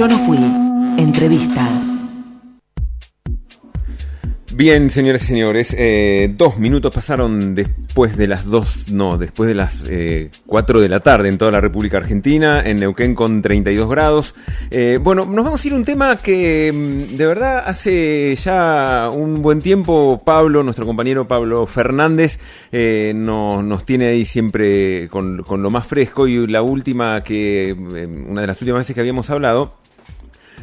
Yo no fui. Entrevista. Bien, señores y señores, eh, dos minutos pasaron después de las dos, no, después de las eh, cuatro de la tarde en toda la República Argentina, en Neuquén con 32 grados. Eh, bueno, nos vamos a ir a un tema que mm, de verdad hace ya un buen tiempo Pablo, nuestro compañero Pablo Fernández, nos, nos tiene ahí siempre con, con lo más fresco y la última que, una de las últimas veces que habíamos hablado,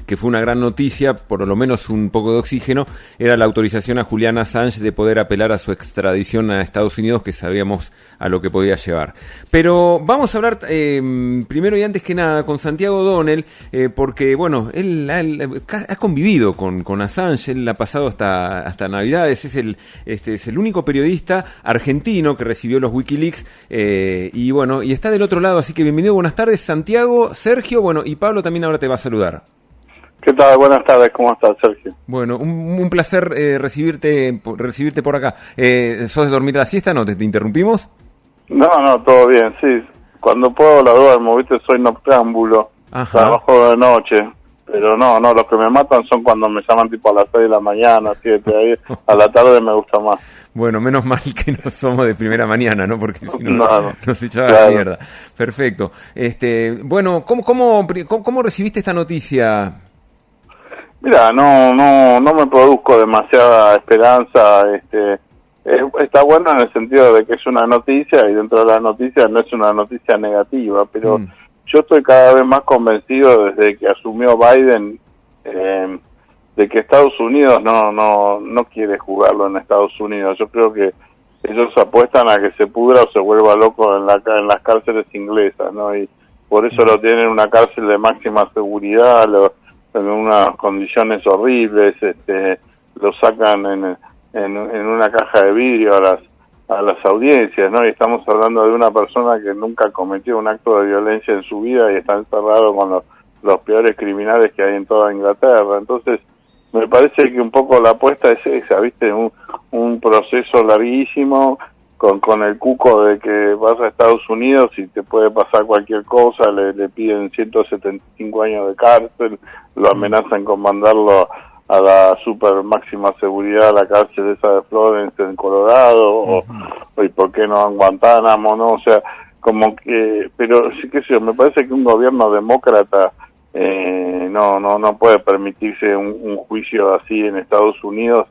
que fue una gran noticia, por lo menos un poco de oxígeno, era la autorización a Juliana Assange de poder apelar a su extradición a Estados Unidos, que sabíamos a lo que podía llevar. Pero vamos a hablar eh, primero y antes que nada con Santiago Donnell, eh, porque, bueno, él, ha convivido con, con, Assange, él ha pasado hasta, hasta Navidades, es el, este, es el único periodista argentino que recibió los Wikileaks, eh, y bueno, y está del otro lado, así que bienvenido, buenas tardes, Santiago, Sergio, bueno, y Pablo también ahora te va a saludar. ¿Qué tal? Buenas tardes, ¿cómo estás, Sergio? Bueno, un, placer eh, recibirte recibirte por acá. Eh, ¿Sos de dormir la siesta? ¿No? ¿Te, interrumpimos? No, no, todo bien, sí. Cuando puedo la duermo, ¿viste? Soy noctámbulo, trabajo de noche. Pero no, no, los que me matan son cuando me llaman tipo a las 6 de la mañana, 7, ahí a la tarde me gusta más. Bueno, menos mal que no somos de primera mañana, ¿no? Porque si no, no nos echaba la mierda. Perfecto. Este, bueno, ¿cómo, cómo, cómo recibiste esta noticia? Mira, no, no, no me produzco demasiada esperanza. Este, está bueno en el sentido de que es una noticia y dentro de la noticia no es una noticia negativa, pero mm. yo estoy cada vez más convencido desde que asumió Biden eh, de que Estados Unidos no, no, no quiere jugarlo en Estados Unidos. Yo creo que ellos apuestan a que se pudra o se vuelva loco en, la, en las cárceles inglesas, ¿no? Y por eso lo tienen en una cárcel de máxima seguridad. Lo, en unas condiciones horribles, este, lo sacan en, en, una caja de vidrio a las, a las audiencias, ¿no? Y estamos hablando de una persona que nunca cometió un acto de violencia en su vida y está encerrado con los, los peores criminales que hay en toda Inglaterra. Entonces, me parece que un poco la apuesta es esa, ¿viste? Un, un proceso larguísimo con, con el cuco de que vas a Estados Unidos y te puede pasar cualquier cosa, le, le piden 175 años de cárcel, lo amenazan con mandarlo a la super máxima seguridad a la cárcel esa de Florence en Colorado, o, y por qué no en Guantánamo, ¿no? O sea, como que, pero sí que sé me parece que un gobierno demócrata eh, no, no, no puede permitirse un, un juicio así en Estados Unidos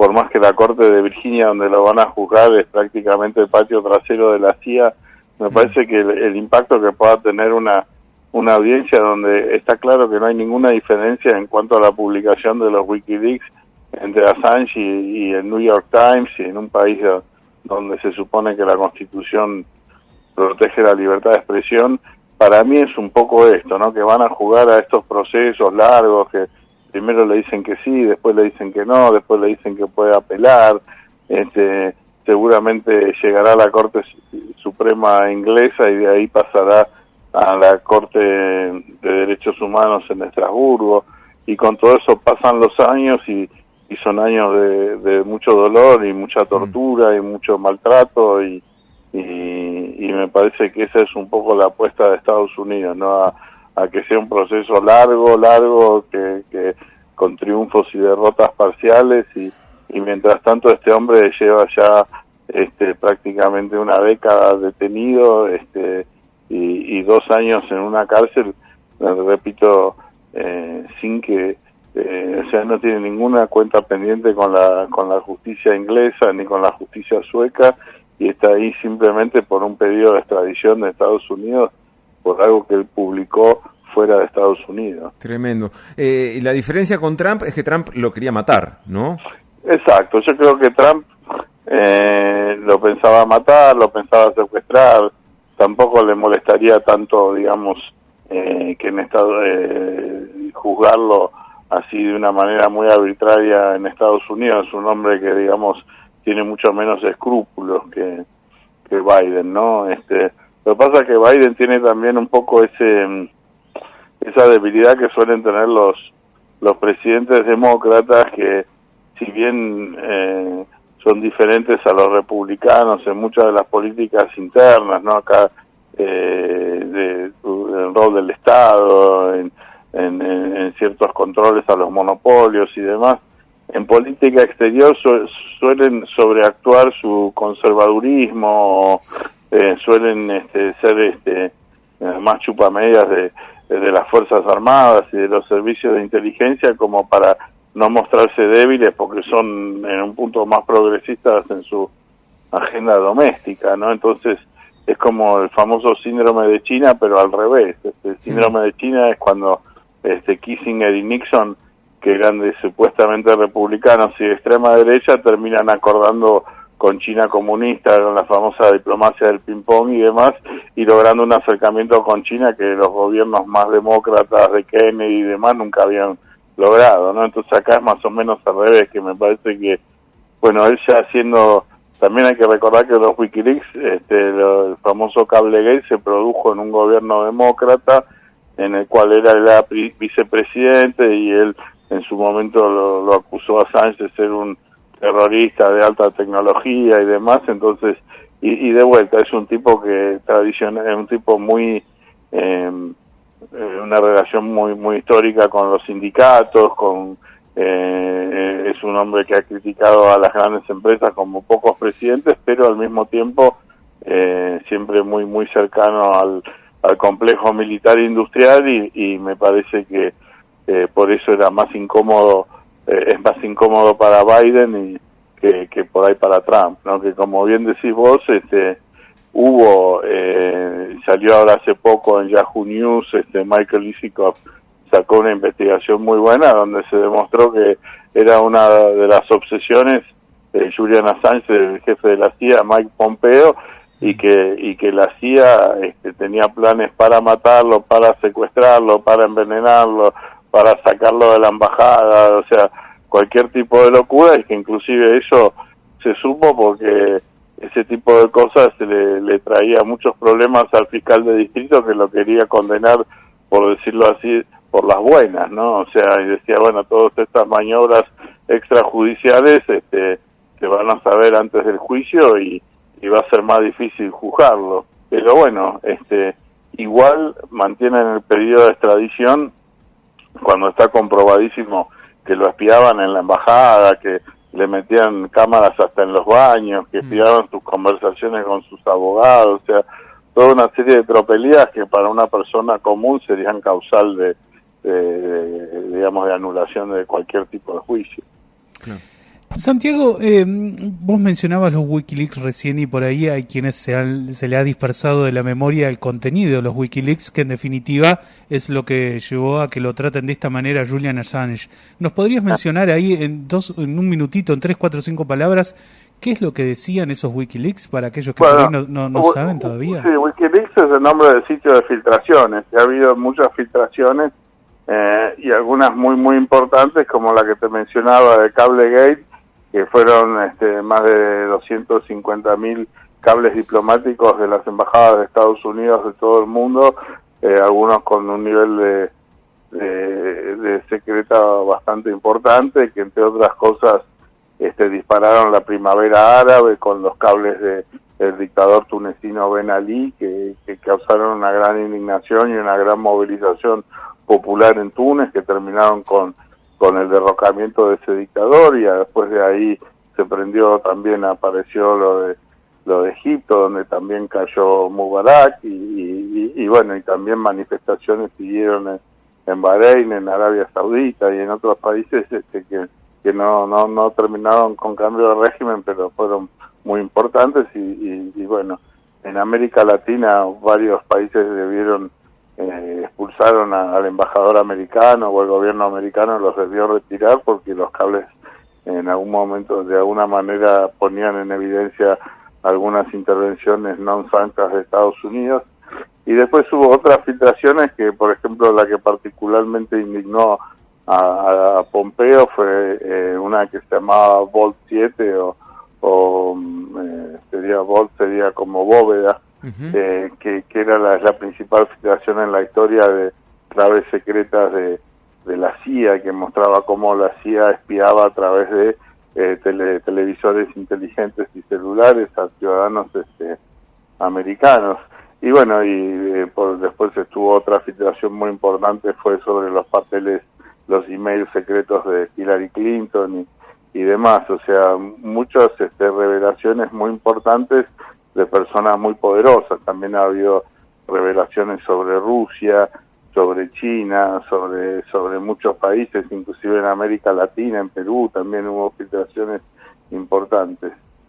por más que la Corte de Virginia, donde lo van a juzgar, es prácticamente el patio trasero de la CIA, me mm. parece que el, impacto que pueda tener una, una audiencia donde está claro que no hay ninguna diferencia en cuanto a la publicación de los Wikileaks entre Assange y, el New York Times y en un país donde se supone que la Constitución protege la libertad de expresión, para mí es un poco esto, ¿no? Que van a jugar a estos procesos largos que primero le dicen que sí, después le dicen que no, después le dicen que puede apelar, este, seguramente llegará a la Corte Suprema inglesa y de ahí pasará a la Corte de Derechos Humanos en Estrasburgo y con todo eso pasan los años y, y son años de, de, mucho dolor y mucha tortura y mucho maltrato y, y, y, me parece que esa es un poco la apuesta de Estados Unidos, ¿no? a que sea un proceso largo, largo, que, con triunfos y derrotas parciales y, mientras tanto este hombre lleva ya este, prácticamente una década detenido este, y, dos años en una cárcel, repito, eh, sin que, eh, o sea, no tiene ninguna cuenta pendiente con la, con la justicia inglesa ni con la justicia sueca y está ahí simplemente por un pedido de extradición de Estados Unidos por algo que él publicó fuera de Estados Unidos. Tremendo. Eh, y la diferencia con Trump es que Trump lo quería matar, ¿no? Exacto, yo creo que Trump eh, lo pensaba matar, lo pensaba secuestrar, tampoco le molestaría tanto, digamos, eh, que en Estado, eh, juzgarlo así de una manera muy arbitraria en Estados Unidos, es un hombre que, digamos, tiene mucho menos escrúpulos que, que Biden, ¿no? Este, lo que pasa es que Biden tiene también un poco ese esa debilidad que suelen tener los los presidentes demócratas que si bien eh, son diferentes a los republicanos en muchas de las políticas internas, ¿no? Acá eh, de, el rol del Estado, en, en, controles a los monopolios y demás, en política exterior suelen sobreactuar su conservadurismo, eh, suelen este, ser este, eh, más chupamedias de, de las Fuerzas Armadas y de los servicios de inteligencia como para no mostrarse débiles porque son en un punto más progresistas en su agenda doméstica, ¿no? Entonces es como el famoso síndrome de China, pero al revés. Este, el síndrome de China es cuando este, Kissinger y Nixon que grandes supuestamente republicanos y de extrema derecha terminan acordando con China comunista, con la famosa diplomacia del ping-pong y demás, y logrando un acercamiento con China que los gobiernos más demócratas de Kennedy y demás nunca habían logrado, ¿no? Entonces acá es más o menos al revés, que me parece que, bueno, él ya haciendo, también hay que recordar que los Wikileaks, este, el famoso Cablegate se produjo en un gobierno demócrata, en el cual era el vicepresidente y él en su momento lo, acusó a Sánchez de ser un terrorista de alta tecnología y demás, entonces, y, de vuelta, es un tipo que tradicional, es un tipo muy, em, eh, una relación muy, muy histórica con los sindicatos, con, eh, es un hombre que ha criticado a las grandes empresas como pocos presidentes, pero al mismo tiempo eh, siempre muy, muy cercano al, al complejo militar industrial y, y me parece que eh, por eso era más incómodo, eh, es más incómodo para Biden y que, que, por ahí para Trump, ¿no? Que como bien decís vos, este, hubo, eh, salió ahora hace poco en Yahoo News, este, Michael Isikoff sacó una investigación muy buena donde se demostró que era una de las obsesiones de Julian Assange, el jefe de la CIA, Mike Pompeo, y que y que la CIA este, tenía planes para matarlo, para secuestrarlo, para envenenarlo, para sacarlo de la embajada, o sea, cualquier tipo de locura y que inclusive eso se supo porque ese tipo de cosas le, traía muchos problemas al fiscal de distrito que lo quería condenar, por decirlo así, por las buenas, ¿no? O sea, y decía, bueno, todas estas maniobras extrajudiciales este, se van a saber antes del juicio y, y va a ser más difícil juzgarlo. Pero bueno, este, igual mantienen el pedido de extradición cuando está comprobadísimo que lo espiaban en la embajada, que le metían cámaras hasta en los baños, que mm. espiaban sus conversaciones con sus abogados, o sea, toda una serie de tropelías que para una persona común serían causal de, digamos, de anulación de cualquier tipo de juicio. Santiago, eh, vos mencionabas los Wikileaks recién y por ahí hay quienes se, se, le ha dispersado de la memoria el contenido de los Wikileaks, que en definitiva es lo que llevó a que lo traten de esta manera Julian Assange. ¿Nos podrías mencionar ahí en, dos, en un minutito, en tres, cuatro, cinco palabras, qué es lo que decían esos Wikileaks para aquellos que no, no, saben todavía? Sí, Wikileaks es el nombre del sitio de filtraciones. Ha habido muchas filtraciones eh, y algunas muy, muy importantes, como la que te mencionaba de Cablegate que fueron este, más de 250 mil cables diplomáticos de las embajadas de Estados Unidos de todo el mundo, eh, algunos con un nivel de, de, secreta bastante importante, que entre otras cosas este, dispararon la primavera árabe con los cables de el dictador tunecino Ben Ali, que, que causaron una gran indignación y una gran movilización popular en Túnez, que terminaron con con el derrocamiento de ese dictador y después de ahí se prendió también apareció lo de lo de Egipto donde también cayó Mubarak y, y, bueno y también manifestaciones siguieron en, en, Bahrein en Arabia Saudita y en otros países este que que no no no terminaron con cambio de régimen pero fueron muy importantes y, y bueno en América Latina varios países debieron eh, expulsaron al embajador americano o el gobierno americano los debió retirar porque los cables en algún momento de alguna manera ponían en evidencia algunas intervenciones no francas de Estados Unidos. Y después hubo otras filtraciones que por ejemplo la que particularmente indignó a, Pompeo fue eh, una que se llamaba Volt 7 o, o mm, eh, sería Volt sería como bóveda eh, que, era la, principal filtración en la historia de claves secretas de, de la CIA, que mostraba cómo la CIA espiaba a través de eh, televisores inteligentes y celulares a ciudadanos este, americanos. Y bueno, y eh, por, después estuvo otra filtración muy importante, fue sobre los papeles los emails secretos de Hillary Clinton y, y demás, o sea, muchas este, revelaciones muy importantes de personas muy poderosas. También ha habido revelaciones sobre Rusia, sobre China, sobre, sobre muchos países, inclusive en América Latina, en Perú también hubo filtraciones importantes.